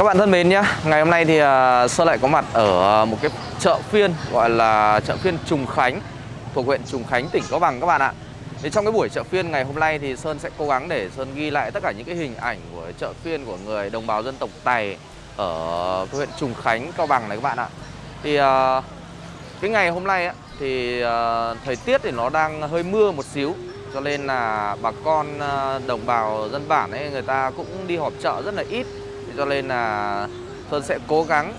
Các bạn thân mến nhé, ngày hôm nay thì à, Sơn lại có mặt ở à, một cái chợ phiên gọi là chợ phiên Trùng Khánh thuộc huyện Trùng Khánh, tỉnh Cao Bằng các bạn ạ. Thì trong cái buổi chợ phiên ngày hôm nay thì Sơn sẽ cố gắng để Sơn ghi lại tất cả những cái hình ảnh của chợ phiên của người đồng bào dân tộc Tày ở huyện Trùng Khánh, Cao Bằng này các bạn ạ. Thì à, cái ngày hôm nay thì thời tiết thì nó đang hơi mưa một xíu cho nên là bà con đồng bào dân bản ấy người ta cũng đi họp chợ rất là ít cho nên là Sơn sẽ cố gắng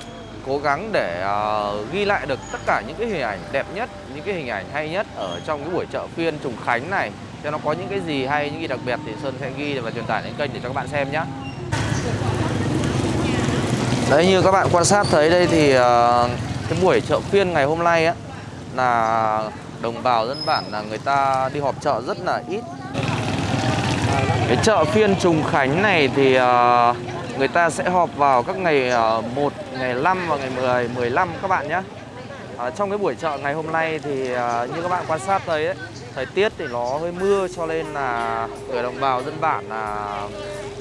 cố gắng để uh, ghi lại được tất cả những cái hình ảnh đẹp nhất, những cái hình ảnh hay nhất ở trong cái buổi chợ phiên Trùng Khánh này. Cho nó có những cái gì hay, những gì đặc biệt thì Sơn sẽ ghi và truyền tải lên kênh để cho các bạn xem nhé. Đấy như các bạn quan sát thấy đây thì uh, cái buổi chợ phiên ngày hôm nay á là đồng bào dân bản là người ta đi họp chợ rất là ít. Cái chợ phiên Trùng Khánh này thì uh, người ta sẽ họp vào các ngày ờ, 1, ngày 5 và ngày 10, 15 các bạn nhé. À, trong cái buổi chợ ngày hôm nay thì à, như các bạn quan sát thấy ấy, thời tiết thì nó hơi mưa cho nên là người đồng bào dân bản là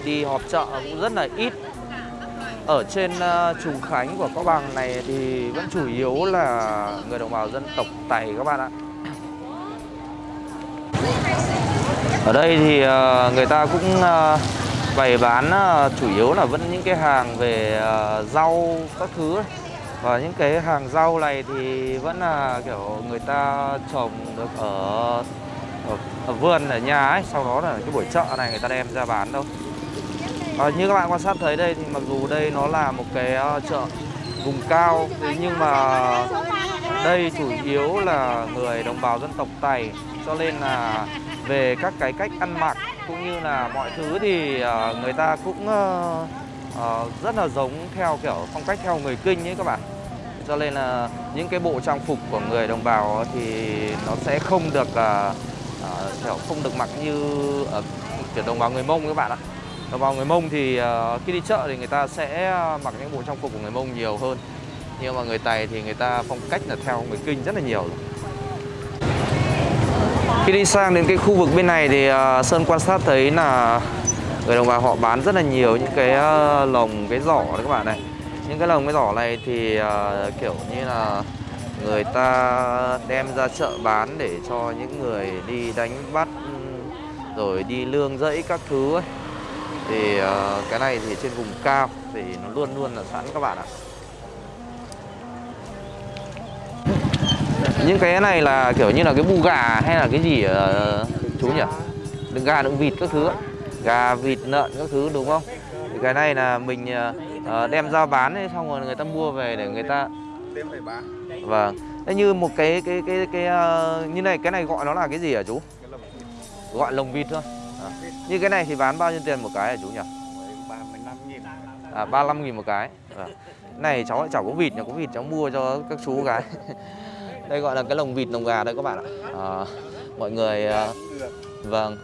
đi họp chợ cũng rất là ít. Ở trên uh, Trùng Khánh của Cao Bằng này thì vẫn chủ yếu là người đồng bào dân tộc Tày các bạn ạ. Ở đây thì uh, người ta cũng uh, bày bán ờ, chủ yếu là vẫn những cái hàng về ờ, rau các thứ và những cái hàng rau này thì vẫn là kiểu người ta trồng được ở, ở, ở vườn ở nhà ấy. Sau đó là cái buổi chợ này người ta đem ra bán đâu. À, như các bạn quan sát thấy đây thì mặc dù đây nó là một cái chợ vùng cao thế nhưng mà đây chủ yếu là người đồng bào dân tộc Tày. Cho nên là về các cái cách ăn mặc cũng như là mọi thứ thì uh, người ta cũng uh, uh, rất là giống theo kiểu phong cách theo người kinh ấy các bạn. Cho nên là những cái bộ trang phục của người đồng bào thì nó sẽ không được uh, uh, kiểu không được mặc như ở kiểu đồng bào người mông các bạn ạ. Đồng bào người mông thì uh, khi đi chợ thì người ta sẽ mặc những bộ trang phục của người mông nhiều hơn. Nhưng mà người tày thì người ta phong cách là theo người kinh rất là nhiều rồi khi đi sang đến cái khu vực bên này thì uh, Sơn quan sát thấy là người đồng bào họ bán rất là nhiều những cái uh, lồng, cái giỏ đấy các bạn này. Những cái lồng, cái giỏ này thì uh, kiểu như là người ta đem ra chợ bán để cho những người đi đánh bắt rồi đi lương rẫy các thứ ấy. Thì uh, cái này thì trên vùng cao thì nó luôn luôn là sẵn các bạn ạ. Những cái này là kiểu như là cái bu gà hay là cái gì ở chú nhỉ? Đừng gà đừng vịt các thứ gà vịt lợn các thứ đúng không? Thì cái này là mình uh, đem ra bán ấy, xong rồi người ta mua về để người ta đem về bán. Vâng. Thế như một cái cái cái cái uh, như này cái này gọi nó là cái gì hả chú? Gọi lồng vịt thôi. À. như cái này thì bán bao nhiêu tiền một cái hả chú nhỉ? 35 nghìn. À 35 nghìn một cái. À. này cháu lại chẳng có vịt nhà có vịt cháu mua cho các chú cái đây gọi là cái lồng vịt lồng gà đây các bạn ạ. À, mọi người ờ, vâng.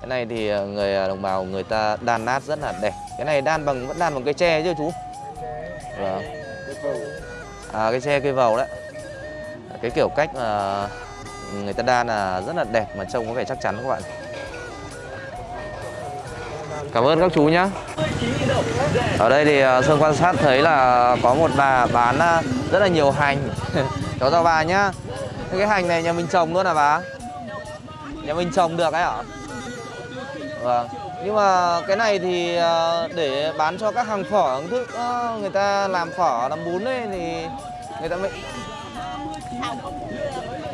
Cái này thì ờ, người đồng bào người ta đan nát rất là đẹp. Cái này đan bằng vẫn đan bằng cây tre chứ chú? Vâng. À cái tre cây vầu đấy. Cái kiểu cách mà người ta đan là rất là đẹp mà trông có vẻ chắc chắn các bạn. Cảm ơn các chú nhé Ở đây thì Sơn quan sát thấy là có một bà bán rất là nhiều hành. Chó chào bà nhá. Cái hành này nhà mình trồng luôn à bà? Nhà mình trồng được ấy ạ Vâng. Nhưng mà cái này thì à, để bán cho các hàng phở thức à, Người ta làm phở, làm bún ấy thì người ta mới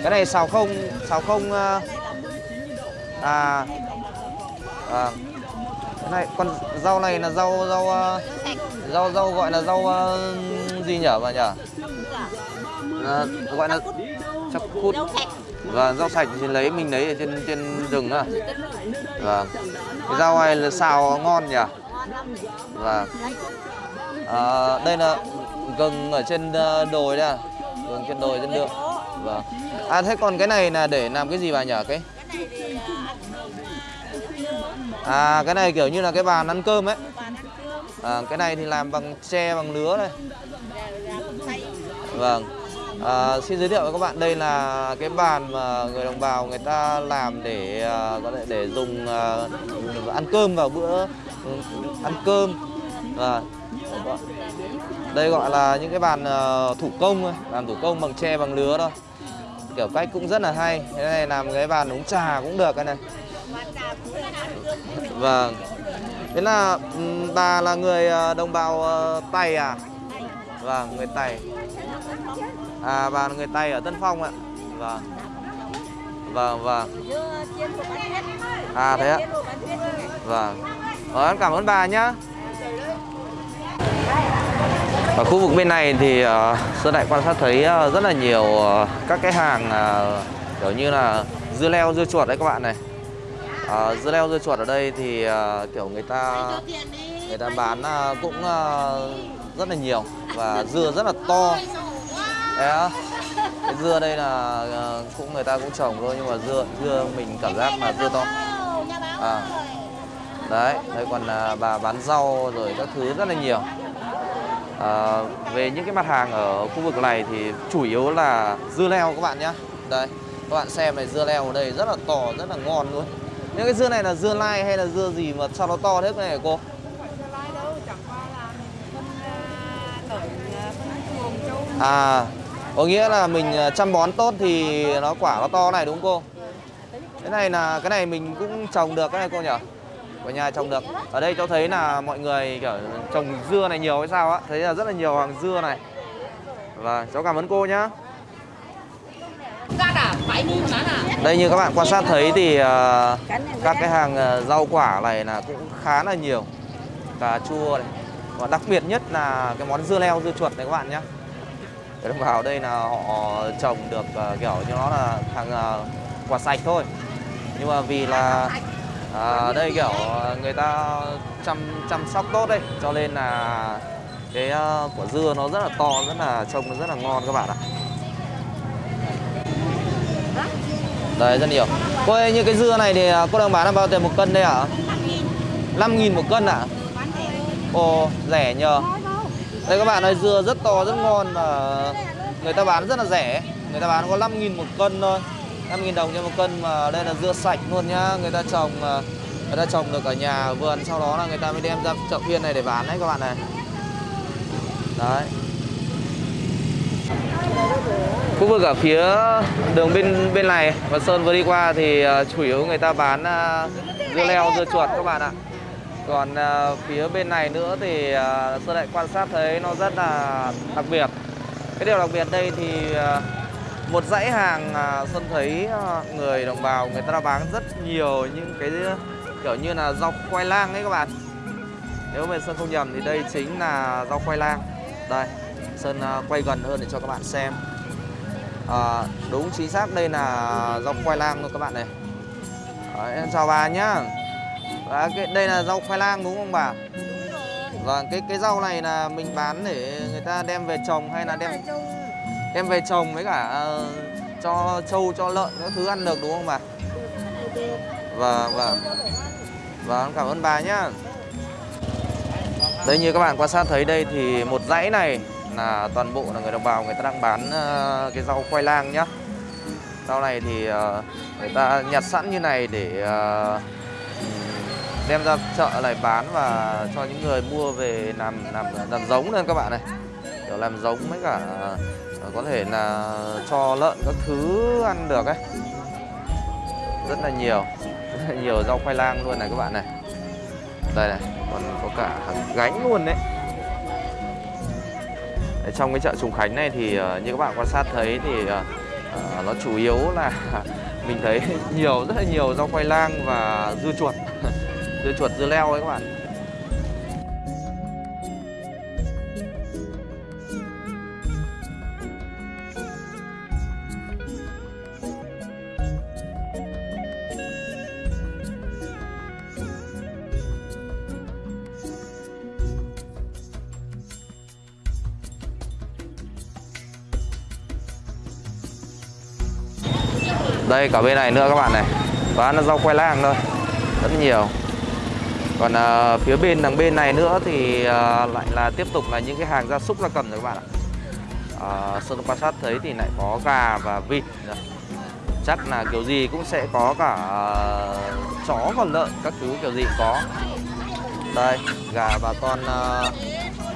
Cái này xào không, xào không À. À. Vâng. Cái này con rau này là rau rau à, rau rau gọi là rau gì nhở bà nhở? À, gọi là chắc cút và rau sạch thì lấy mình lấy ở trên trên rừng à và cái rau này là xào ngon nhỉ? Và à, đây là gừng ở trên đồi đây à? Gừng trên đồi trên đường. Và à thế còn cái này là để làm cái gì bà nhỉ? Cái À cái này kiểu như là cái bàn ăn cơm ấy. À, Cái này thì làm bằng tre bằng lứa này. Vâng à, Xin giới thiệu với các bạn đây là cái bàn mà người đồng bào người ta làm để à, có thể để dùng uh, ăn cơm vào bữa ừ, ăn cơm. Và đây gọi là những cái bàn à, thủ công thôi bàn thủ công bằng tre bằng lứa thôi. Kiểu cách cũng rất là hay. Cái này làm cái bàn uống trà cũng được cái này. Vâng thế là ừ, bà là người đồng bào tày à? Vâng người tày à bà là người tây ở tân phong ạ. Vâng. Vâng vâng. À thế ạ. Vâng. Ờ, em cảm ơn bà nhá. Ở khu vực bên này thì uh, Sơn Đại quan sát thấy ờ, rất là nhiều ờ, các cái hàng ờ, kiểu như là dưa leo, dưa chuột đấy các bạn này. Ờ, dưa leo, dưa chuột ở đây thì kiểu người ta người ta bán cũng rất là nhiều và dưa rất là to. Á. Cái dưa đây là ờ, cũng người ta cũng trồng thôi nhưng mà dưa dưa mình cảm giác là dưa to. À. Đấy, đây còn à, bà bán rau rồi các thứ rất là nhiều. À, về những cái mặt hàng ở khu vực này thì chủ yếu là dưa leo các bạn nhé Đây, các bạn xem này dưa leo ở đây rất là to, rất là ngon luôn Những cái dưa này là dưa lai hay là dưa gì mà sao nó to thế này hả cô? À, có nghĩa là mình à, chăm bón tốt thì nó quả nó to này đúng không cô? Cái này là cái này mình cũng trồng được cái này cô nhỉ? Ở nhà trồng được. Ở đây cháu thấy là mọi người kiểu trồng dưa này nhiều hay sao á? Thấy là rất là nhiều hàng dưa này. Và cháu cảm ơn cô nhá. Đây như các bạn quan sát thấy thì à, các cái hàng à, rau quả này là cũng khá là nhiều. Cà chua này. Và đặc biệt nhất là cái món dưa leo, dưa chuột này các bạn nhé. Cái đồng bào đây là họ trồng được uh, kiểu như nó là hàng uh, quả sạch thôi. Nhưng mà vì là à, đây kiểu ờ, người ta chăm chăm sóc tốt đấy cho nên là cái uh, quả dưa nó rất là to rất là trông nó rất là ngon các bạn ạ. Đây rất nhiều. Cô ơi như cái dưa này thì cô đang bán là bao tiền một cân đây ạ? 5.000 một cân ạ? Ồ rẻ nhờ đây, các bạn ơi, dưa rất to, rất ngon và người ta bán rất là rẻ. Người ta bán có 5.000 một cân thôi. 5.000 đồng cho một cân mà đây là dưa sạch luôn nhá. Người ta trồng ờ, người ta trồng được ở nhà ở vườn, sau đó là người ta mới đem ra chợ phiên này để bán đấy, các bạn này. Đấy. Khu vực ở phía đường bên bên này và sơn vừa đi qua thì ờ, chủ yếu người ta bán ờ, dưa leo, dưa chuột, các bạn ạ còn ờ, phía bên này nữa thì à, ờ, sơn lại quan sát thấy nó rất là đặc biệt. Cái điều đặc biệt đây thì ờ, một dãy hàng à, Sơn thấy à, người đồng bào người ta đã bán rất nhiều những cái kiểu như là rau khoai lang ấy các bạn. Nếu mà Sơn không nhầm thì đây chính là rau khoai lang. Đây, Sơn à, quay gần hơn để cho các bạn xem. À, Đúng chính xác đây là rau khoai lang luôn các bạn này. Đấy, em chào bà nhá. Và cái, đây là rau khoai lang đúng không bà? Vâng, cái cái rau này là mình bán để người ta đem về trồng hay là đem đem về trồng với cả ờ, cho trâu cho lợn các thứ ăn được đúng không bà? Vâng vâng. Vâng cảm ơn bà nhá. Đây như các bạn quan sát thấy đây thì một dãy này là toàn bộ là người đồng bào người ta đang bán ờ, cái rau khoai lang nhá. Rau này thì ờ, người ta nhặt sẵn như này để ờ, đem ra chợ này bán và cho những người mua về làm làm làm giống lên các bạn này. Kiểu làm giống với cả ờ, có thể là cho lợn các thứ ăn được ấy. Rất là nhiều, rất là nhiều rau khoai lang luôn này các bạn này. Đây này, còn có cả gánh luôn đấy. Trong cái chợ Trùng Khánh này thì ờ, như các bạn quan sát thấy thì ờ, nó chủ yếu là mình thấy nhiều, rất là nhiều rau khoai lang và dưa chuột dưa chuột, dưa leo ấy các bạn. Đây, cả bên này nữa các bạn này. Bán là rau khoai lang thôi. Rất nhiều. Còn à, phía bên đằng bên này nữa thì à, lại là tiếp tục là những cái hàng gia súc gia cầm rồi các bạn ạ à, Sơn quan sát thấy thì lại có gà và vịt. Chắc là kiểu gì cũng sẽ có cả à, chó còn lợn các thứ kiểu gì cũng có Đây gà bà con à,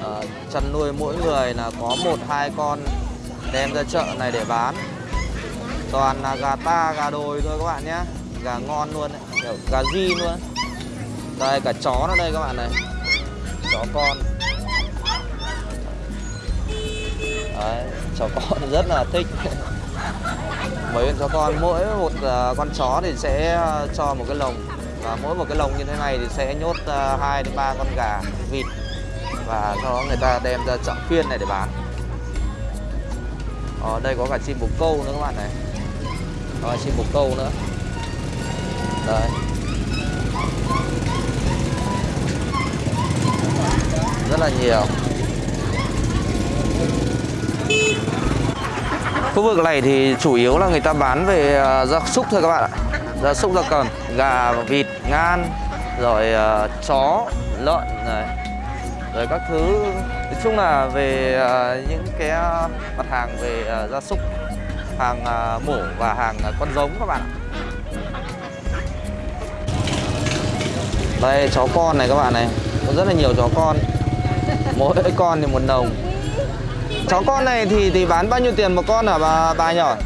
à, chăn nuôi mỗi người là có một hai con đem ra chợ này để bán toàn là gà ta gà đồi thôi các bạn nhé gà ngon luôn ấy. Gà di luôn đây cả chó nó đây các bạn này. Chó con. Đấy chó con rất là thích. Mấy con chó con mỗi một à, con chó thì sẽ à, cho một cái lồng. Và mỗi một cái lồng như thế này thì sẽ nhốt à, hai đến ba con gà vịt. Và sau đó người ta đem ra chợ phiên này để bán. Ở đây có cả chim bồ câu nữa các bạn này. Có chim bồ câu nữa. Đấy là nhiều. Khu vực này thì chủ yếu là người ta bán về à, gia súc thôi các bạn ạ. Gia súc gia cầm gà vịt ngan rồi uh, chó lợn này. Rồi các thứ. Nói chung là về uh, những cái mặt hàng về uh, gia súc hàng uh, mổ và hàng uh, con giống các bạn ạ. Đây chó con này các bạn này. Có rất là nhiều chó con mỗi con thì một đồng. Chó con này thì thì bán bao nhiêu tiền một con hả bà bà nhỏ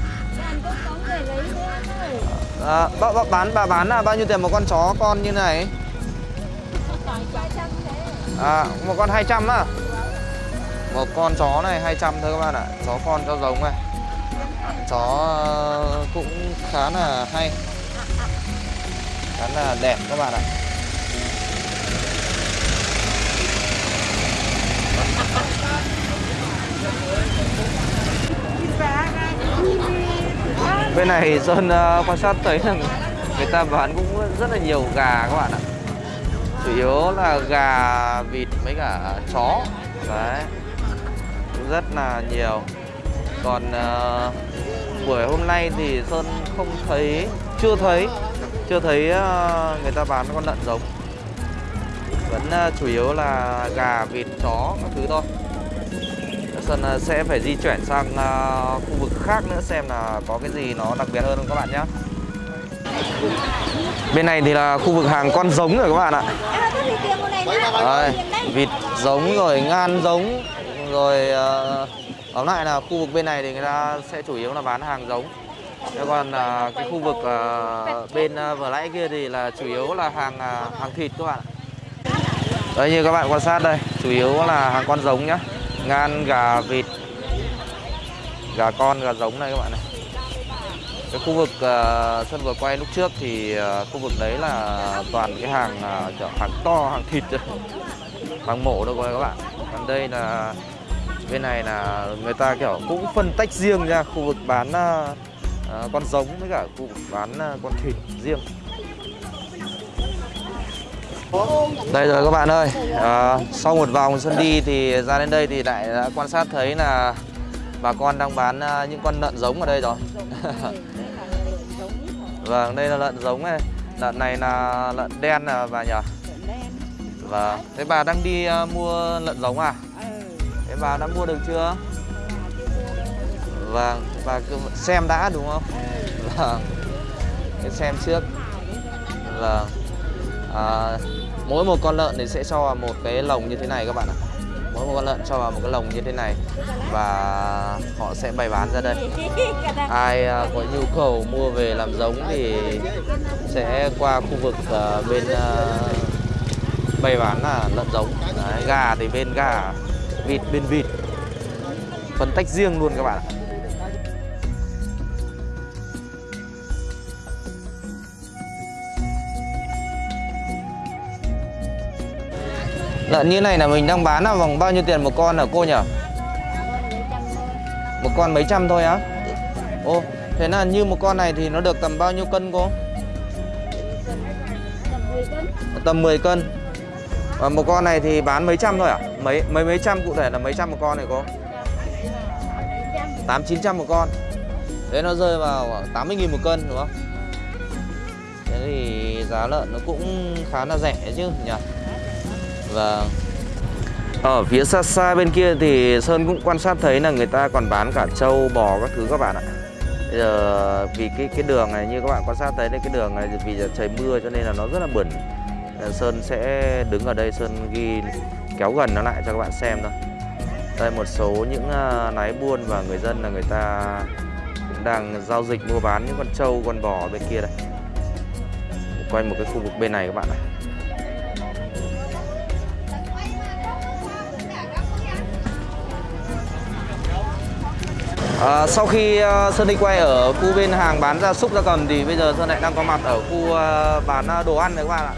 à, bà, bà, bán bà bán là bao nhiêu tiền một con chó con như này? À, một con 200 á. Một con chó này 200 thôi các bạn ạ. Chó con chó giống này. Chó ờ, cũng khá là hay. Khá là đẹp các bạn ạ. Bên này Sơn ờ, quan sát thấy là người ta bán cũng rất là nhiều gà các bạn ạ. Chủ yếu là gà vịt mấy cả chó. Đấy. Cũng rất là nhiều. Còn uh, buổi hôm nay thì Sơn không thấy chưa thấy chưa thấy uh, người ta bán con lợn giống. Vẫn uh, chủ yếu là gà vịt chó các thứ thôi. Sơn à, sẽ phải di chuyển sang à, khu vực khác nữa xem là có cái gì nó đặc biệt hơn không các bạn nhé Bên này thì là khu vực hàng con giống rồi các bạn ạ. Đây, vịt giống rồi ngan giống. Rồi à, tóm lại là khu vực bên này thì người ta sẽ chủ yếu là bán hàng giống. Thế còn ờ, cái khu vực ờ, bên uh, vừa nãy kia thì là chủ yếu là hàng ờ, hàng thịt các bạn ạ. Đấy như các bạn quan sát đây, chủ yếu là hàng con giống nhá. Ngan, gà, vịt Gà con, gà giống này các bạn này. Cái khu vực uh, sân vừa quay lúc trước thì uh, khu vực đấy là toàn cái hàng uh, hàng to, hàng thịt Hàng mổ đâu các bạn. Còn đây là bên này là người ta kiểu cũng phân tách riêng ra khu vực bán uh, con giống với cả khu vực bán uh, con thịt riêng đây rồi các bạn ơi. À, Sau một vòng Xuân đi thì ra đến đây thì lại đã quan sát thấy là Bà con đang bán à, những con lợn giống ở đây rồi. Vâng, đây là lợn giống này. Lợn này là lợn đen à bà nhỉ? Vâng, thế bà đang đi à, mua lợn giống à? Thế bà đã mua được chưa? Vâng, bà cứ xem đã đúng không? Vâng. Xem trước. Vâng. À, mỗi một con lợn thì sẽ cho vào một cái lồng như thế này các bạn ạ. Mỗi một con lợn cho vào một cái lồng như thế này và họ sẽ bày bán ra đây. Ai à, có nhu cầu mua về làm giống thì sẽ qua khu vực à, bên à, bày bán là lợn giống. Đấy, gà thì bên gà vịt bên vịt. Phân tách riêng luôn các bạn ạ. Lợn như này là mình đang bán là vòng bao nhiêu tiền một con hả cô nhỉ? Một con mấy trăm thôi á? Ô, thế là như một con này thì nó được tầm bao nhiêu cân cô? Tầm 10 cân Và một con này thì bán mấy trăm thôi à? Mấy mấy mấy trăm cụ thể là mấy trăm một con này cô? 8 900 một con. Thế nó rơi vào khoảng 80 000 một cân đúng không? Thế thì giá lợn nó cũng khá là rẻ chứ nhỉ? Vâng. Ở phía xa xa bên kia thì Sơn cũng quan sát thấy là người ta còn bán cả trâu, bò các thứ các bạn ạ. Bây giờ vì cái cái đường này như các bạn quan sát thấy đây cái đường này vì giờ trời mưa cho nên là nó rất là bẩn ờ, Sơn sẽ đứng ở đây Sơn ghi kéo gần nó lại cho các bạn xem thôi. Đây một số những à, lái buôn và người dân là người ta cũng đang giao dịch mua bán những con trâu con bò bên kia đây. Quanh một cái khu vực bên này các bạn này À, sau khi uh, Sơn đi quay ở khu bên hàng bán gia súc gia cầm thì bây giờ Sơn lại đang có mặt ở khu uh, bán ờ, đồ ăn này các bạn ạ.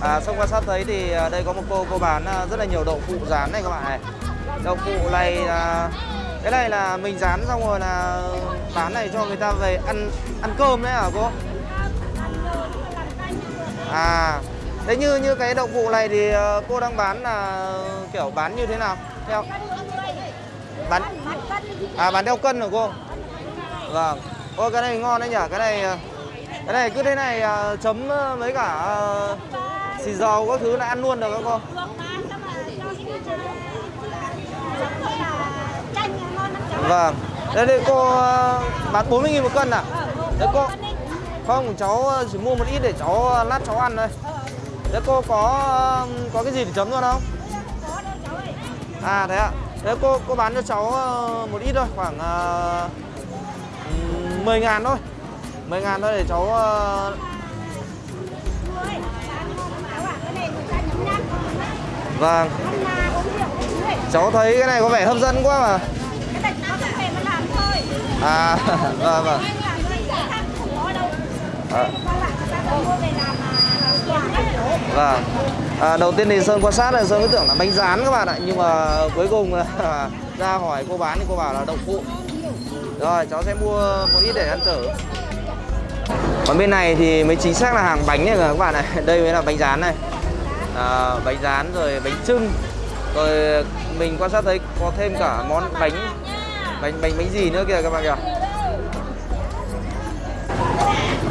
À, xong quan sát thấy thì uh, đây có một cô cô bán uh, rất là nhiều đậu phụ rán này các bạn này. Đậu phụ này uh, cái này là mình rán xong rồi là bán này cho người ta về ăn ăn cơm đấy hả cô? À, thế như như cái đậu phụ này thì uh, cô đang bán là kiểu bán như thế nào? Theo bán à bán theo cân hả cô? Vâng. Ôi, cái này ngon đấy nhỉ? Cái này cái này cứ thế này à, chấm ờ, mấy cả ờ, xì dầu các thứ là ăn luôn được các cô? Vâng. Đây đây, cô ờ, bán 40 nghìn một cân à? Đấy, cô. Không, cháu chỉ mua một ít để cháu lát cháu ăn thôi. Đấy, cô có có cái gì để chấm luôn không? À thế ạ. Thế cô cô bán cho cháu ờ, một ít thôi, khoảng uh, 10 ngàn thôi 10 ngàn thôi để cháu uh... Vâng Cháu thấy cái này có vẻ hấp dẫn quá mà À, vâng vâng à. Vâng. À, Đầu tiên thì Sơn quan sát là Sơn cứ tưởng là bánh rán các bạn ạ. Nhưng mà cuối cùng ra hỏi cô bán thì cô bảo là đậu phụ. Rồi cháu sẽ mua một ít để ăn thử. Còn bên này thì mới chính xác là hàng bánh này các bạn này Đây mới là bánh rán này. À, Bánh rán rồi bánh trưng Rồi mình quan sát thấy có thêm cả món bánh Bánh bánh bánh gì nữa kìa các bạn kìa.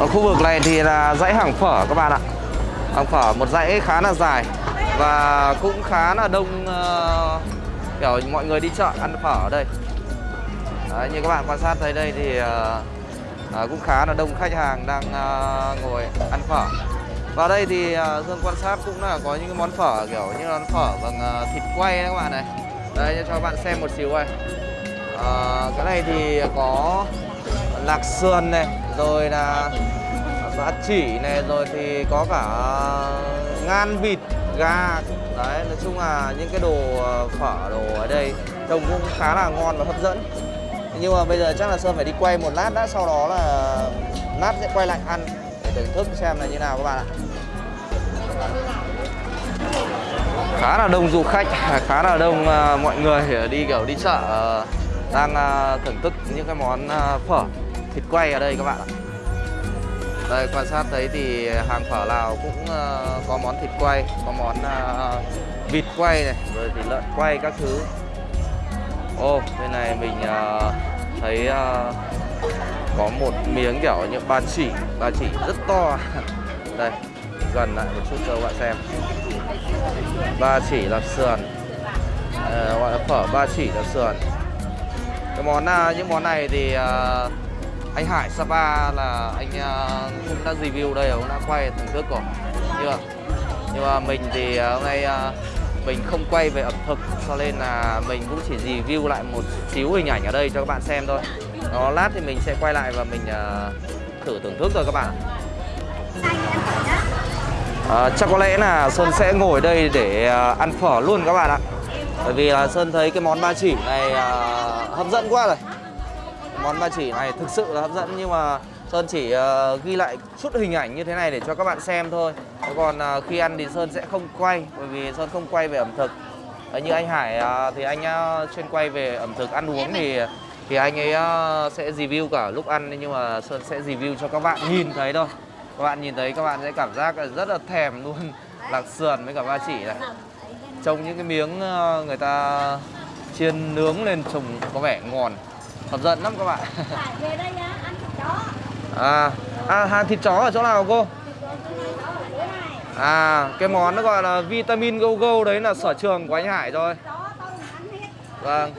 Ở khu vực này thì là dãy hàng phở các bạn ạ. Hàng phở một dãy khá là dài. Và cũng khá là đông uh, Kiểu mọi người đi chợ ăn phở ở đây. Đấy, Như các bạn quan sát thấy đây thì uh, uh, cũng khá là đông khách hàng đang uh, ngồi ăn phở. Vào đây thì uh, Dương quan sát cũng là có những cái món phở kiểu như là món phở bằng uh, thịt quay đấy các bạn này. Đây cho các bạn xem một xíu này. Uh, Cái này thì có lạc sườn này rồi là ba chỉ này rồi thì có cả ngan vịt, gà. Đấy, nói chung là những cái đồ ờ, phở, đồ ở đây trông cũng khá là ngon và hấp dẫn. Nhưng mà bây giờ chắc là sơn phải đi quay một lát đã, sau đó là lát sẽ quay lại ăn để thưởng thức xem là như nào các bạn ạ. Khá là đông du khách, khá là đông ờ, mọi người đi kiểu đi chợ ờ, đang thưởng thức những cái món phở, thịt quay ở đây các bạn ạ đây, quan sát thấy thì hàng phở Lào cũng ờ, có món thịt quay, có món ờ, vịt quay này, rồi thì lợn quay các thứ. Ô, bên này mình ờ, thấy có một miếng kiểu như ba chỉ ba chỉ rất to. Đây, gần lại một chút cho các bạn xem. Ba chỉ là sườn. Gọi là phở ba chỉ là sườn. Cái món những món này thì anh Hải Sapa là anh uh, cũng đã review đây cũng đã quay thưởng thức rồi. Nhưng mà, nhưng mà mình thì uh, hôm nay uh, mình không quay về ẩm thực cho nên là mình cũng chỉ review lại một xíu hình ảnh ở đây cho các bạn xem thôi. Đó lát thì mình sẽ quay lại và mình uh, thử thưởng thức rồi các bạn à, chắc có lẽ là Sơn sẽ ngồi đây để uh, ăn phở luôn các bạn ạ. Bởi vì là Sơn thấy cái món ba chỉ này uh, hấp dẫn quá rồi món ba chỉ này thực sự là hấp dẫn nhưng mà Sơn chỉ uh, ghi lại chút hình ảnh như thế này để cho các bạn xem thôi. Còn uh, khi ăn thì Sơn sẽ không quay bởi vì Sơn không quay về ẩm thực. Đấy, như anh Hải uh, thì anh uh, chuyên quay về ẩm thực ăn uống thì thì anh ấy uh, sẽ review cả lúc ăn nhưng mà Sơn sẽ review cho các bạn nhìn thấy thôi. Các bạn nhìn thấy các bạn sẽ cảm giác rất là thèm luôn lạc sườn với cả ba chỉ này. Trông những cái miếng uh, người ta chiên nướng lên trông có vẻ ngon hấp dẫn lắm các bạn. Về đây ăn thịt chó. À, à hàng thịt chó ở chỗ nào cô? À cái món nó gọi là vitamin go go đấy là sở trường của anh Hải rồi. Vâng.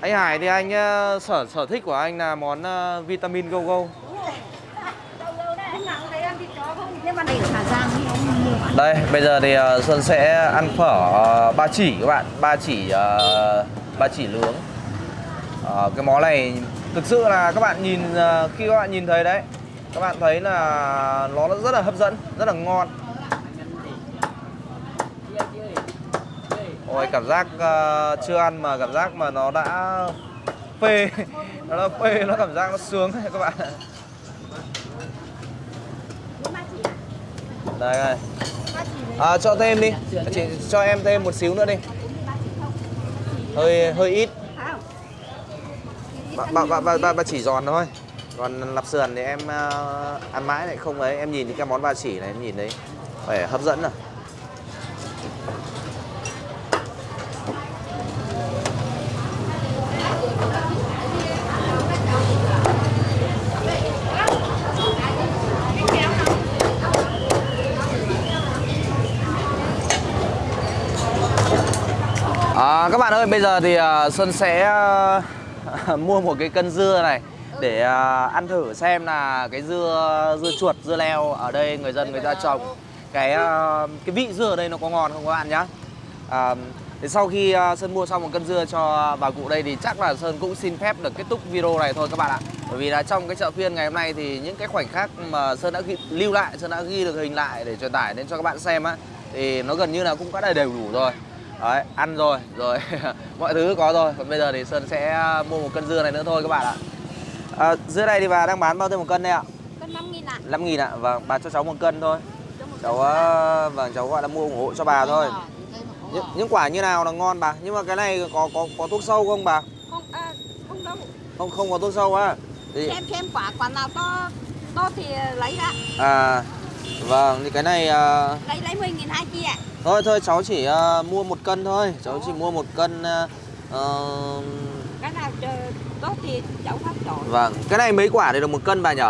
Anh Hải thì anh uh, sở sở thích của anh là món uh, vitamin go go. Đây bây giờ thì ờ, Xuân sẽ ăn phở ờ, ba chỉ các bạn, ba chỉ ờ, ba chỉ nướng. Ờ, cái món này thực sự là các bạn nhìn ờ, khi các bạn nhìn thấy đấy, các bạn thấy là nó rất là hấp dẫn, rất là ngon. Ôi cảm giác uh, chưa ăn mà cảm giác mà nó đã phê, nó đã phê, nó cảm giác nó sướng các bạn. Đây này À, cho thêm đi chị cho em thêm một xíu nữa đi hơi hơi ít bà, bà, bà, bà, bà, bà chỉ giòn thôi. Còn lạp sườn thì em uh, ăn mãi lại không ấy. Em nhìn những cái món ba chỉ này em nhìn thấy phải hấp dẫn à. À, các bạn ơi, bây giờ thì uh, Xuân sẽ uh, mua một cái cân dưa này để à, ăn thử xem là cái dưa dưa chuột, dưa leo ở đây người dân người ta trồng cái à, cái vị dưa ở đây nó có ngon không các bạn nhá. À, thì sau khi à, Sơn mua xong một cân dưa cho bà cụ đây thì chắc là Sơn cũng xin phép được kết thúc video này thôi các bạn ạ. Bởi vì là trong cái chợ phiên ngày hôm nay thì những cái khoảnh khắc mà Sơn đã ghi, lưu lại, Sơn đã ghi được hình lại để truyền tải đến cho các bạn xem á thì nó gần như là cũng đã đầy đủ rồi. Đấy, ăn rồi, rồi mọi thứ có rồi Còn bây giờ thì Sơn sẽ mua một cân dưa này nữa thôi các bạn ạ à, Dưa này thì bà đang bán bao nhiêu một cân đây ạ? Cân 5 nghìn ạ. 5 nghìn ạ, vâng, bà cho cháu một cân thôi Cháu, ờ, vâng, cháu gọi là mua ủng hộ cho bà thôi những, những quả như nào là ngon bà? Nhưng mà cái này có có có thuốc sâu không bà? Không, à, không đâu. Không không có thuốc sâu á thì, Xem xem quả quả nào to to thì lấy ra. À, vâng, thì cái này à, Lấy lấy 10 nghìn hai chi ạ. Thôi thôi cháu chỉ à, mua một cân thôi Cháu chỉ mua một cân ờ, Cái nào tốt thì cháu phát chọn. Vâng, cái này mấy quả thì được một cân bà nhỉ?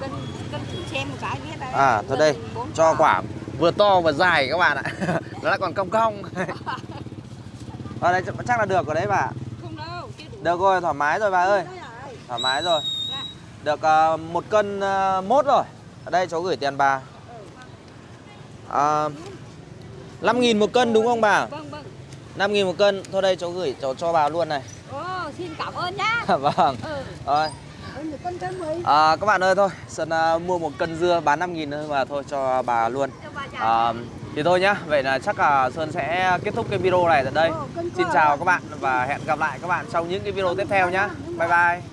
Cân cân xem một cái biết đấy. À, thôi đây, cho quả vừa to vừa dài các bạn ạ Nó lại còn cong cong Ở đây chắc là được rồi đấy bà Không đâu. Được rồi, thoải mái rồi bà ơi rồi. Thoải mái rồi Dạ. Được à, một cân à, mốt rồi Ở đây cháu gửi tiền bà à, 5 nghìn một cân đúng không bà? Vâng vâng. 5 nghìn một cân Thôi đây cháu gửi cháu cho bà luôn này Ồ, xin cảm ơn nhá. Vâng Ừ. Rồi à, Các bạn ơi thôi Sơn à, mua một cân dưa bán 5 nghìn thôi mà thôi cho bà luôn. À, thì thôi nhá, vậy là chắc là Sơn sẽ kết thúc cái video này tại đây. Xin chào các bạn và hẹn gặp lại các bạn trong những cái video tiếp theo nhá. Bye bye.